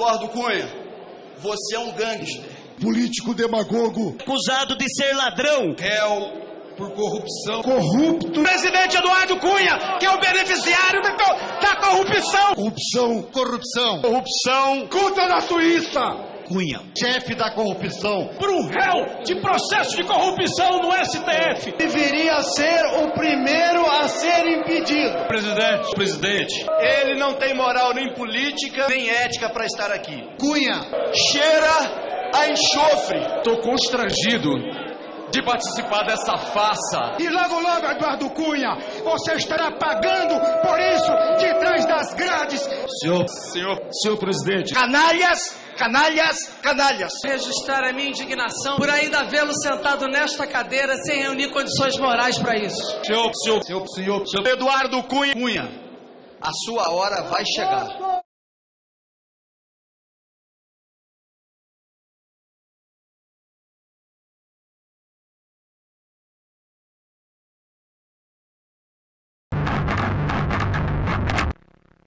Eduardo Cunha, você é um gangster. Político demagogo. Acusado de ser ladrão. Réu por corrupção. Corrupto. Presidente Eduardo Cunha, que é o beneficiário da, da corrupção. Corrupção. Corrupção. Corrupção. Conta na Suíça. Cunha. Chefe da corrupção. Por um réu de processo de corrupção no STF. Deveria ser o primeiro a ser impedido. Presidente, presidente, ele não tem moral nem política, nem ética para estar aqui. Cunha. Cheira a enxofre. Tô constrangido de participar dessa farsa. E logo, logo, Eduardo Cunha, você estará pagando por isso de trás das grades. Senhor, senhor, senhor presidente. Canalhas, canalhas, canalhas. Registrar a minha indignação por ainda vê-lo sentado nesta cadeira sem reunir condições morais para isso. Senhor, senhor, senhor, senhor, senhor. Eduardo Cunha, Cunha, a sua hora vai chegar.